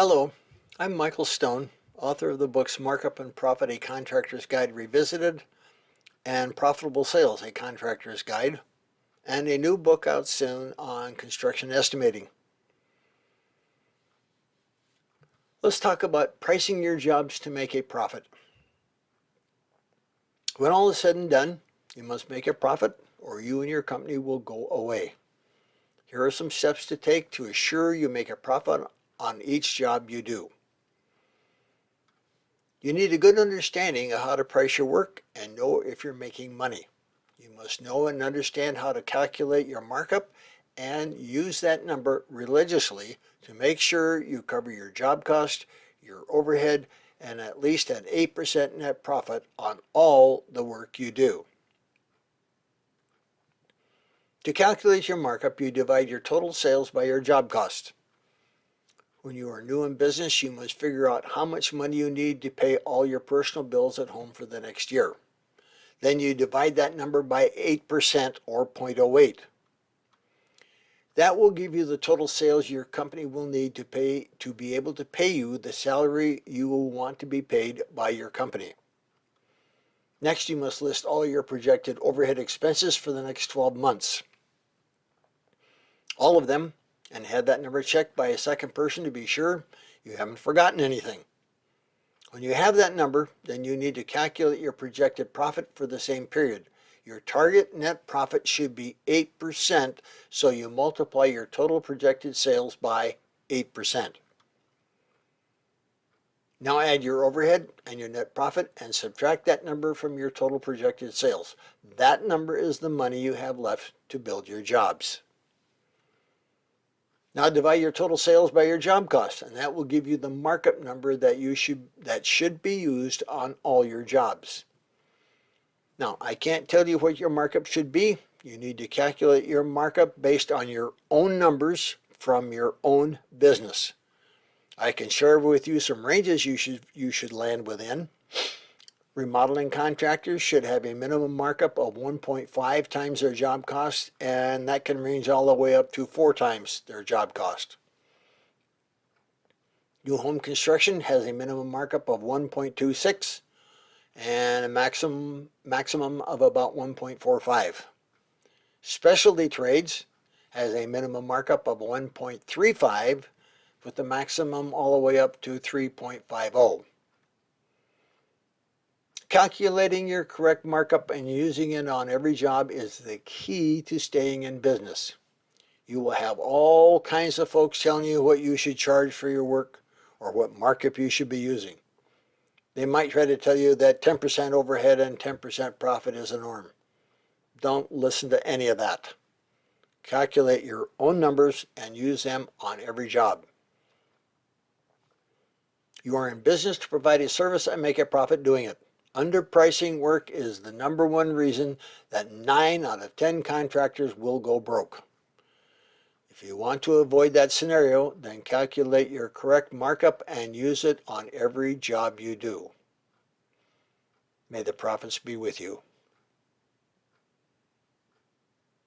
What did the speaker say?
Hello, I'm Michael Stone, author of the books Markup and Profit, A Contractor's Guide Revisited, and Profitable Sales, A Contractor's Guide, and a new book out soon on construction estimating. Let's talk about pricing your jobs to make a profit. When all is said and done, you must make a profit or you and your company will go away. Here are some steps to take to assure you make a profit on each job you do. You need a good understanding of how to price your work and know if you're making money. You must know and understand how to calculate your markup and use that number religiously to make sure you cover your job cost, your overhead, and at least an 8% net profit on all the work you do. To calculate your markup, you divide your total sales by your job cost. When you are new in business, you must figure out how much money you need to pay all your personal bills at home for the next year. Then you divide that number by 8% or 0.08. That will give you the total sales your company will need to pay to be able to pay you the salary you will want to be paid by your company. Next, you must list all your projected overhead expenses for the next 12 months. All of them and had that number checked by a second person to be sure you haven't forgotten anything. When you have that number, then you need to calculate your projected profit for the same period. Your target net profit should be 8%, so you multiply your total projected sales by 8%. Now add your overhead and your net profit and subtract that number from your total projected sales. That number is the money you have left to build your jobs. Now divide your total sales by your job cost, and that will give you the markup number that you should that should be used on all your jobs. Now, I can't tell you what your markup should be. You need to calculate your markup based on your own numbers from your own business. I can share with you some ranges you should you should land within. Remodeling contractors should have a minimum markup of 1.5 times their job cost, and that can range all the way up to four times their job cost. New home construction has a minimum markup of 1.26 and a maximum, maximum of about 1.45. Specialty trades has a minimum markup of 1.35 with the maximum all the way up to 3.50. Calculating your correct markup and using it on every job is the key to staying in business. You will have all kinds of folks telling you what you should charge for your work or what markup you should be using. They might try to tell you that 10% overhead and 10% profit is a norm. Don't listen to any of that. Calculate your own numbers and use them on every job. You are in business to provide a service and make a profit doing it. Underpricing work is the number one reason that 9 out of 10 contractors will go broke. If you want to avoid that scenario, then calculate your correct markup and use it on every job you do. May the profits be with you.